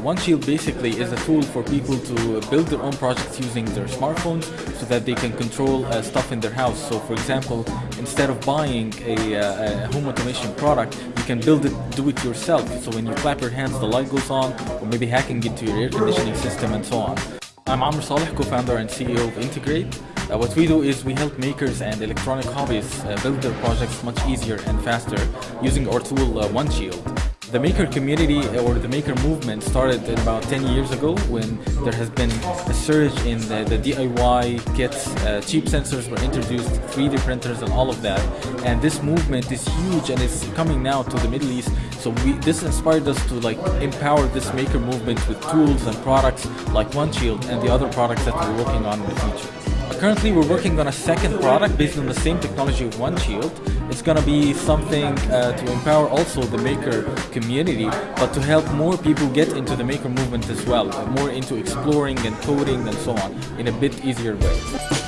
1Sheeld basically is a tool for people to build their own projects using their smartphones so that they can control uh, stuff in their house. So for example, instead of buying a, uh, a, home automation product, you can build it, do it yourself. So when you clap your hands, the light goes on, or maybe hacking into your air conditioning system and so on. I'm Amr Saleh, co-founder and CEO of Integreight. Uh, what we do is we help makers and electronic hobbyists uh, build their projects much easier and faster using our tool uh, 1Sheeld. The maker community or the maker movement started about 10 years ago when there has been a surge in the, the DIY kits, uh, cheap sensors were introduced, 3D printers and all of that. And this movement is huge and it's coming now to the Middle East. So we, this inspired us to like empower this maker movement with tools and products like 1Sheeld and the other products that we're working on in the future. Currently, we're working on a second product based on the same technology of 1Sheeld. It's going to be something uh, to empower also the maker community, but to help more people get into the maker movement as well, more into exploring and coding and so on in a bit easier way.